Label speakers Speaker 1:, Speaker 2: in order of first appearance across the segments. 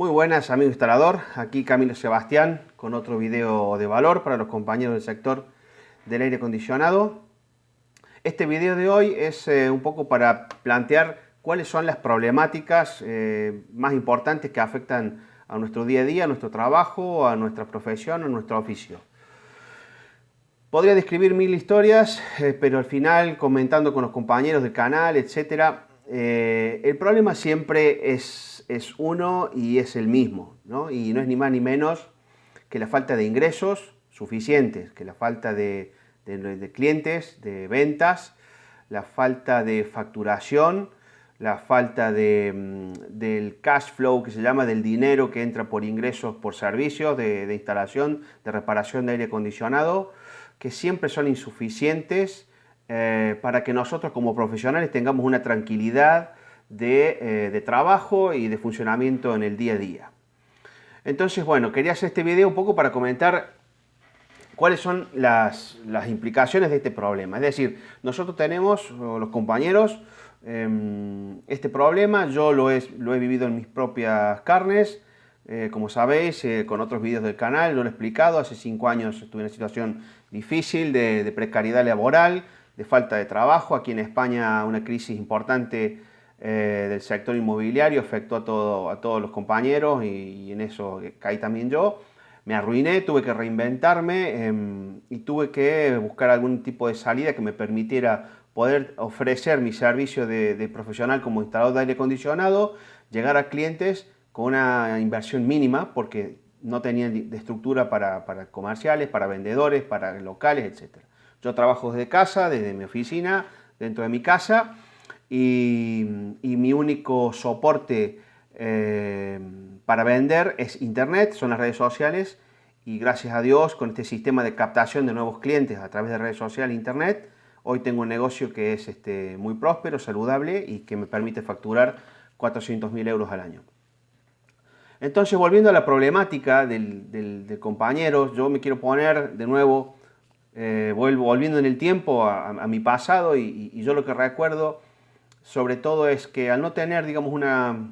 Speaker 1: Muy buenas amigo instalador, aquí Camilo Sebastián con otro video de valor para los compañeros del sector del aire acondicionado. Este video de hoy es eh, un poco para plantear cuáles son las problemáticas eh, más importantes que afectan a nuestro día a día, a nuestro trabajo, a nuestra profesión, a nuestro oficio. Podría describir mil historias, eh, pero al final comentando con los compañeros del canal, etcétera, el problema siempre es es uno y es el mismo, ¿no? y no es ni más ni menos que la falta de ingresos suficientes, que la falta de, clientes, de ventas, la falta de facturación, la falta de, mm, del cash flow que se llama del dinero que entra por ingresos por servicios de, instalación, de reparación de aire acondicionado, que siempre son insuficientes eh, para que nosotros como profesionales tengamos una tranquilidad eh, de, trabajo y de funcionamiento en el día a día. Entonces, bueno, quería hacer este video un poco para comentar cuáles son las, implicaciones de este problema. Es decir, nosotros tenemos, los compañeros, em, este problema, yo lo he, vivido en mis propias carnes, eh, como sabéis, con otros vídeos del canal, lo he explicado, hace cinco años estuve en una situación difícil de precariedad laboral, de falta de trabajo, aquí en España una crisis importante eh, del sector inmobiliario, afectó a, todo, a todos los compañeros y, en eso caí también yo. Me arruiné, tuve que reinventarme em, y tuve que buscar algún tipo de salida que me permitiera poder ofrecer mi servicio de, profesional como instalador de aire acondicionado, llegar a clientes con una inversión mínima porque no tenía de estructura para, para comerciales, para vendedores, para locales, etc. Yo trabajo desde casa, desde mi oficina, dentro de mi casa y, mi único soporte eh, para vender es internet, son las redes sociales y gracias a Dios con este sistema de captación de nuevos clientes a través de redes sociales e internet, hoy tengo un negocio que es este, muy próspero, saludable y que me permite facturar 400.000 euros al año. Entonces, volviendo a la problemática del, compañero, yo me quiero poner de nuevo, eh, vuelvo, volviendo en el tiempo a, mi pasado y, yo lo que recuerdo sobre todo es que al no tener, digamos, una,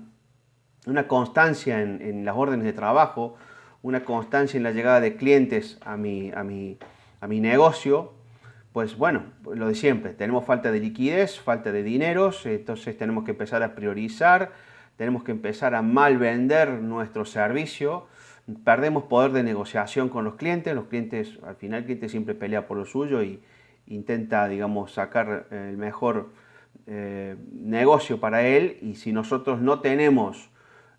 Speaker 1: una constancia en, las órdenes de trabajo, una constancia en la llegada de clientes a mi, a mi, a mi negocio, pues bueno, lo de siempre, tenemos falta de liquidez, falta de dineros, entonces tenemos que empezar a priorizar, tenemos que empezar a mal vender nuestro servicio, perdemos poder de negociación con los clientes, los clientes, al final el cliente siempre pelea por lo suyo y intenta, digamos, sacar el mejor eh, negocio para él y si nosotros no tenemos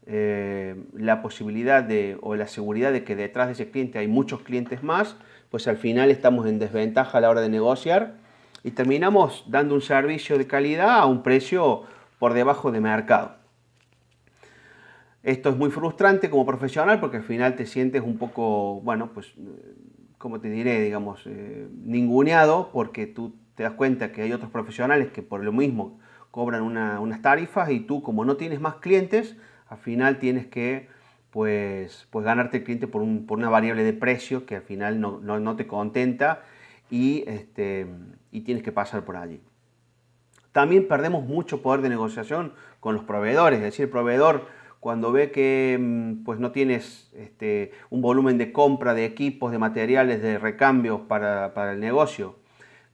Speaker 1: eh, la posibilidad de, o la seguridad de que detrás de ese cliente hay muchos clientes más, pues al final estamos en desventaja a la hora de negociar y terminamos dando un servicio de calidad a un precio por debajo de mercado. Esto es muy frustrante como profesional porque al final te sientes un poco, bueno, pues, como te diré, digamos, eh, ninguneado porque tú te das cuenta que hay otros profesionales que por lo mismo cobran unas tarifas y tú como no tienes más clientes, al final tienes que pues, pues ganarte el cliente por, una variable de precio que al final no, te contenta y, este, y tienes que pasar por allí. También perdemos mucho poder de negociación con los proveedores, es decir, el proveedor cuando ve que mm, pues no tienes este, un volumen de compra de equipos, de materiales, de recambios para, para el negocio,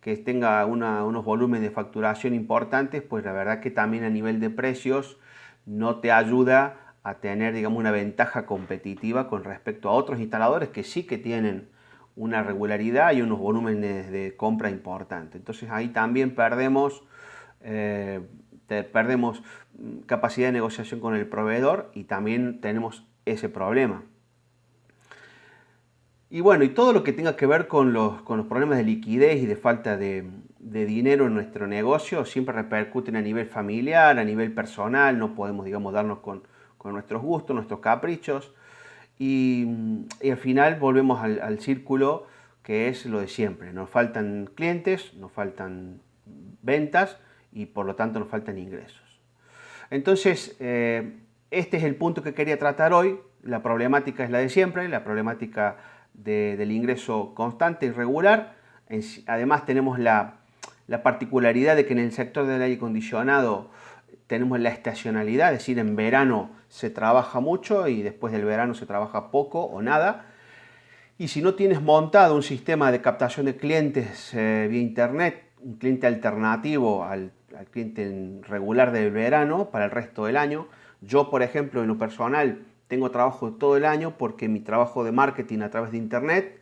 Speaker 1: que tenga unos volúmenes de facturación importantes, pues la verdad que también a nivel de precios no te ayuda a tener digamos, una ventaja competitiva con respecto a otros instaladores que sí que tienen una regularidad y unos volúmenes de compra importantes. Entonces ahí también perdemos, eh, perdemos capacidad de negociación con el proveedor y también tenemos ese problema. Y bueno, y todo lo que tenga que ver con los, problemas de liquidez y de falta de, dinero en nuestro negocio siempre repercuten a nivel familiar, a nivel personal, no podemos, digamos, darnos con, nuestros gustos, nuestros caprichos. Y, al final volvemos al, círculo que es lo de siempre. Nos faltan clientes, nos faltan ventas y por lo tanto nos faltan ingresos. Entonces, eh, este es el punto que quería tratar hoy. La problemática es la de siempre, la problemática del ingreso constante y regular. Además tenemos la, particularidad de que en el sector del aire acondicionado tenemos la estacionalidad, es decir, en verano se trabaja mucho y después del verano se trabaja poco o nada. Y si no tienes montado un sistema de captación de clientes eh, vía internet, un cliente alternativo al, al, cliente regular del verano para el resto del año, yo por ejemplo en lo personal tengo trabajo todo el año porque mi trabajo de marketing a través de internet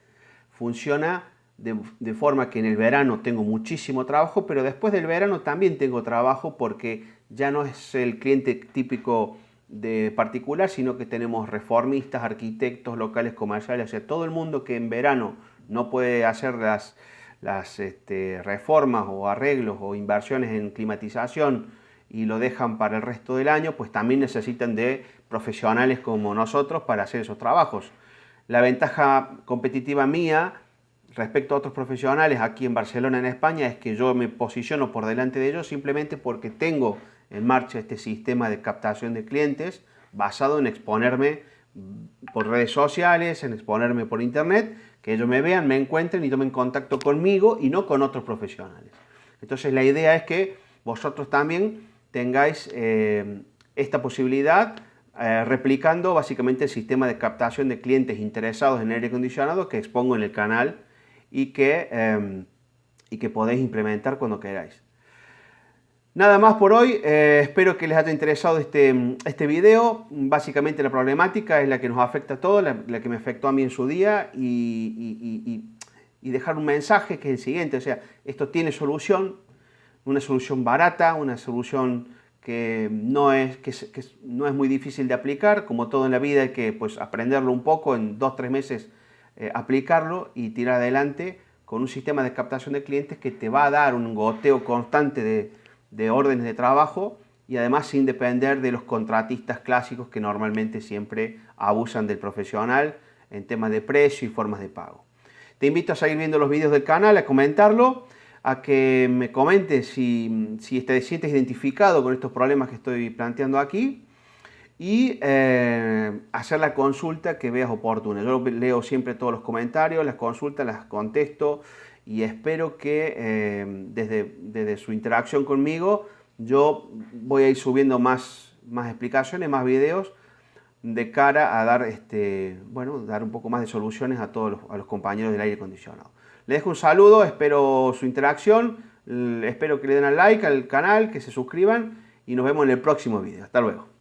Speaker 1: funciona de, forma que en el verano tengo muchísimo trabajo, pero después del verano también tengo trabajo porque ya no es el cliente típico de particular, sino que tenemos reformistas, arquitectos, locales comerciales, o sea, todo el mundo que en verano no puede hacer las, las este, reformas o arreglos o inversiones en climatización y lo dejan para el resto del año, pues también necesitan de profesionales como nosotros para hacer esos trabajos. La ventaja competitiva mía respecto a otros profesionales aquí en Barcelona, en España, es que yo me posiciono por delante de ellos simplemente porque tengo en marcha este sistema de captación de clientes basado en exponerme por redes sociales, en exponerme por internet, que ellos me vean, me encuentren y tomen contacto conmigo y no con otros profesionales. Entonces la idea es que vosotros también tengáis eh, esta posibilidad eh, replicando básicamente el sistema de captación de clientes interesados en aire acondicionado que expongo en el canal y que, em, y que podéis implementar cuando queráis. Nada más por hoy, eh, espero que les haya interesado este, este video. Básicamente la problemática es la que nos afecta a todos, la, que me afectó a mí en su día y, dejar un mensaje que es el siguiente, o sea, esto tiene solución, una solución barata, una solución que no es, que, no es muy difícil de aplicar, como todo en la vida hay que pues, aprenderlo un poco, en dos, tres meses eh, aplicarlo y tirar adelante con un sistema de captación de clientes que te va a dar un goteo constante de, órdenes de trabajo y además sin depender de los contratistas clásicos que normalmente siempre abusan del profesional en temas de precio y formas de pago. Te invito a seguir viendo los vídeos del canal, a comentarlo, a que me comentes si, si te sientes identificado con estos problemas que estoy planteando aquí y eh, hacer la consulta que veas oportuna. Yo leo siempre todos los comentarios, las consultas, las contesto y espero que eh, desde, desde, su interacción conmigo yo voy a ir subiendo más, más explicaciones, más videos de cara a dar, este, bueno, dar un poco más de soluciones a todos los, a los compañeros del aire acondicionado. Les dejo un saludo, espero su interacción, espero que le den al like al canal, que se suscriban y nos vemos en el próximo video. Hasta luego.